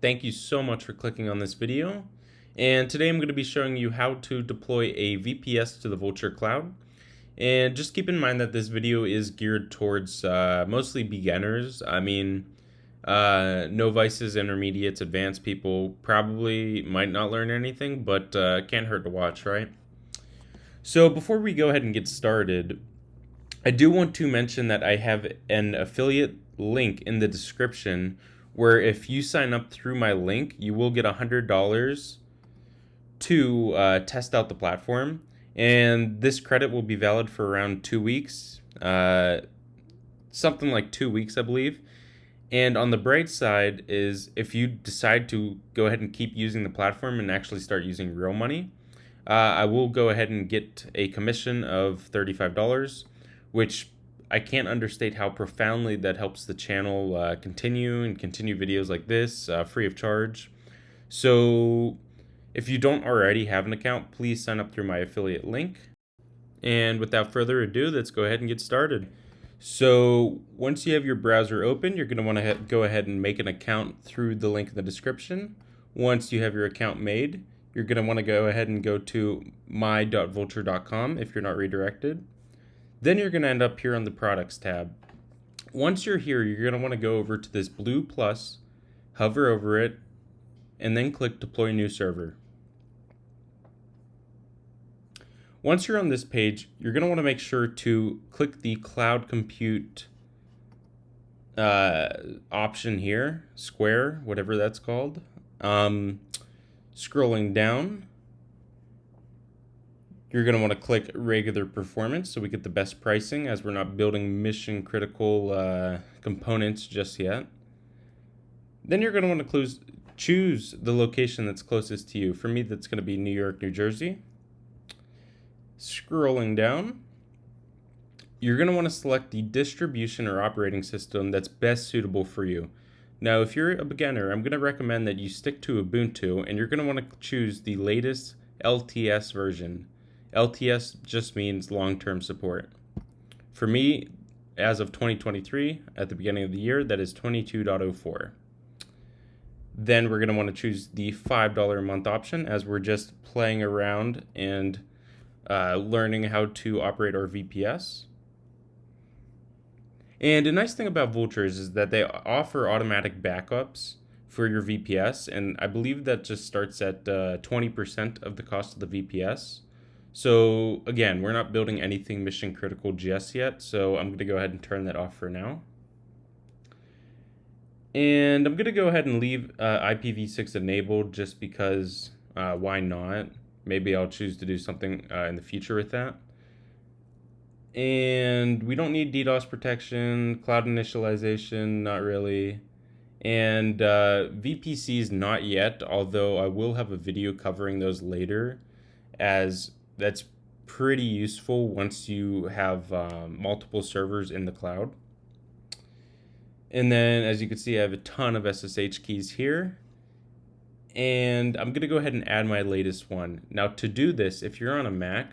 Thank you so much for clicking on this video. And today I'm going to be showing you how to deploy a VPS to the Vultr Cloud. And just keep in mind that this video is geared towards uh, mostly beginners. I mean, uh, novices, intermediates, advanced people probably might not learn anything, but uh, can't hurt to watch, right? So before we go ahead and get started, I do want to mention that I have an affiliate link in the description where if you sign up through my link, you will get $100 to uh, test out the platform. And this credit will be valid for around two weeks, uh, something like two weeks, I believe. And on the bright side is if you decide to go ahead and keep using the platform and actually start using real money, uh, I will go ahead and get a commission of $35, which I can't understate how profoundly that helps the channel uh, continue and continue videos like this uh, free of charge. So if you don't already have an account, please sign up through my affiliate link. And without further ado, let's go ahead and get started. So once you have your browser open, you're going to want to go ahead and make an account through the link in the description. Once you have your account made, you're going to want to go ahead and go to my.vultr.com if you're not redirected. Then you're going to end up here on the products tab. Once you're here, you're going to want to go over to this blue plus, hover over it, and then click deploy new server. Once you're on this page, you're going to want to make sure to click the cloud compute uh, option here, square, whatever that's called. Um, scrolling down, you're going to want to click regular performance so we get the best pricing as we're not building mission critical uh, components just yet. Then you're going to want to choose the location that's closest to you. For me, that's going to be New York, New Jersey. Scrolling down, you're going to want to select the distribution or operating system that's best suitable for you. Now, if you're a beginner, I'm going to recommend that you stick to Ubuntu and you're going to want to choose the latest LTS version. LTS just means long-term support. For me, as of 2023, at the beginning of the year, that is 22.04. Then we're going to want to choose the $5 a month option as we're just playing around and uh, learning how to operate our VPS. And a nice thing about Vultr's is that they offer automatic backups for your VPS, and I believe that just starts at 20% uh, of the cost of the VPS. So again, we're not building anything mission critical just yet, so I'm going to go ahead and turn that off for now. And I'm going to go ahead and leave uh, IPv6 enabled just because uh, why not? Maybe I'll choose to do something uh, in the future with that. And we don't need DDoS protection, cloud initialization, not really. And uh, VPCs, not yet, although I will have a video covering those later as that's pretty useful once you have um, multiple servers in the cloud. And then as you can see, I have a ton of SSH keys here. And I'm going to go ahead and add my latest one. Now to do this, if you're on a Mac,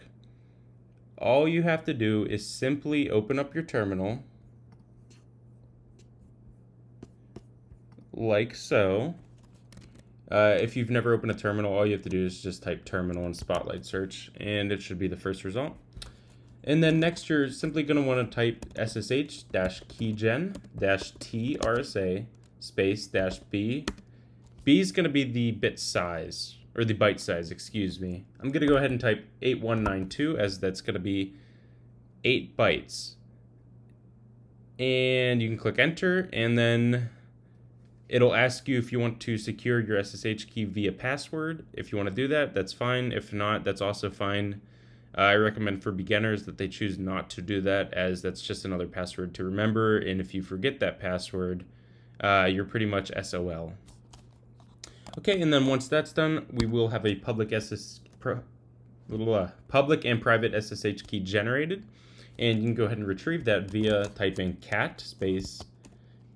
all you have to do is simply open up your terminal like so. Uh, if you've never opened a terminal, all you have to do is just type terminal and spotlight search, and it should be the first result. And then next, you're simply going to want to type ssh dash keygen dash t rsa space dash b. B is going to be the bit size, or the byte size, excuse me. I'm going to go ahead and type 8192 as that's going to be 8 bytes. And you can click enter, and then It'll ask you if you want to secure your SSH key via password. If you want to do that, that's fine. If not, that's also fine. Uh, I recommend for beginners that they choose not to do that as that's just another password to remember. And if you forget that password, uh, you're pretty much SOL. Okay, and then once that's done, we will have a public SS uh, public and private SSH key generated. And you can go ahead and retrieve that via typing cat space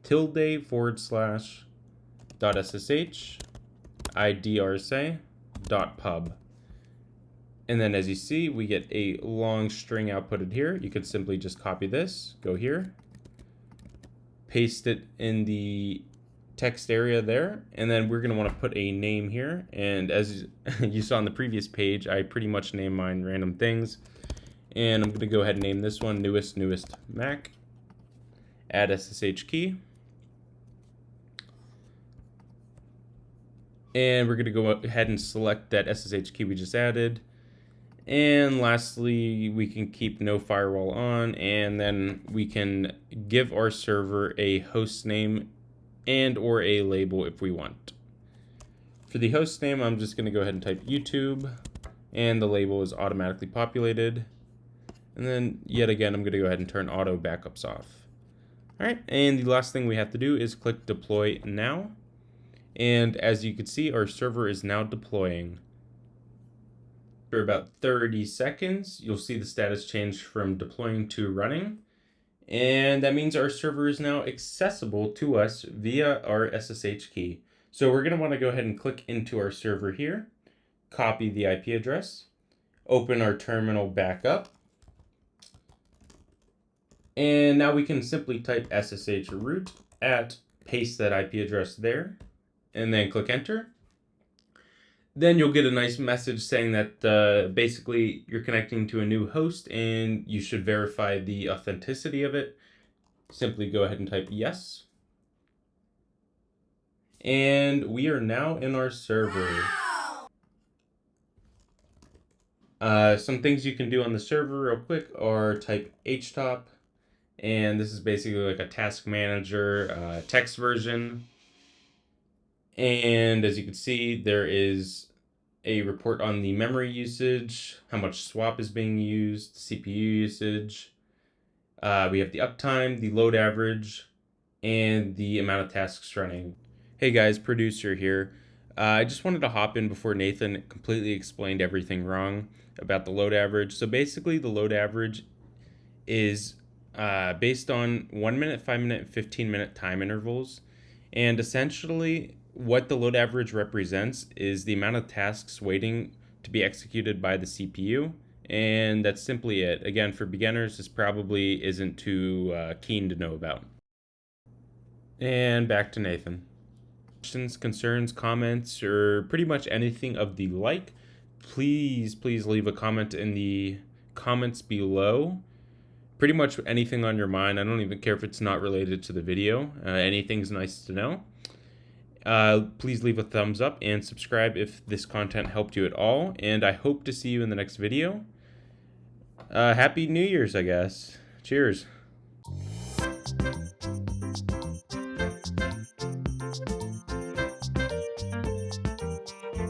tilde forward slash dot ssh idrsa dot pub. And then as you see, we get a long string outputted here. You could simply just copy this, go here, paste it in the text area there and then we're going to want to put a name here and as you saw on the previous page I pretty much name mine random things and I'm going to go ahead and name this one newest newest Mac add SSH key and we're going to go ahead and select that SSH key we just added and lastly, we can keep no firewall on and then we can give our server a host name and or a label if we want. For the host name, I'm just going to go ahead and type YouTube and the label is automatically populated. And then yet again, I'm going to go ahead and turn auto backups off. All right, and the last thing we have to do is click deploy now. And as you can see, our server is now deploying. For about 30 seconds, you'll see the status change from deploying to running. And that means our server is now accessible to us via our SSH key. So we're going to want to go ahead and click into our server here, copy the IP address, open our terminal back up. And now we can simply type SSH root at, paste that IP address there, and then click enter then you'll get a nice message saying that uh, basically you're connecting to a new host and you should verify the authenticity of it. Simply go ahead and type yes. And we are now in our server. Uh, some things you can do on the server real quick are type htop. And this is basically like a task manager uh, text version. And as you can see, there is a report on the memory usage, how much swap is being used, CPU usage. Uh, we have the uptime, the load average, and the amount of tasks running. Hey guys, producer here. Uh, I just wanted to hop in before Nathan completely explained everything wrong about the load average. So basically the load average is uh, based on 1 minute, 5 minute, and 15 minute time intervals. And essentially what the load average represents is the amount of tasks waiting to be executed by the CPU. And that's simply it. Again, for beginners, this probably isn't too uh, keen to know about. And back to Nathan. Questions, concerns, comments, or pretty much anything of the like, please, please leave a comment in the comments below. Pretty much anything on your mind. I don't even care if it's not related to the video. Uh, anything's nice to know. Uh, please leave a thumbs up and subscribe if this content helped you at all. And I hope to see you in the next video. Uh, Happy New Year's, I guess. Cheers.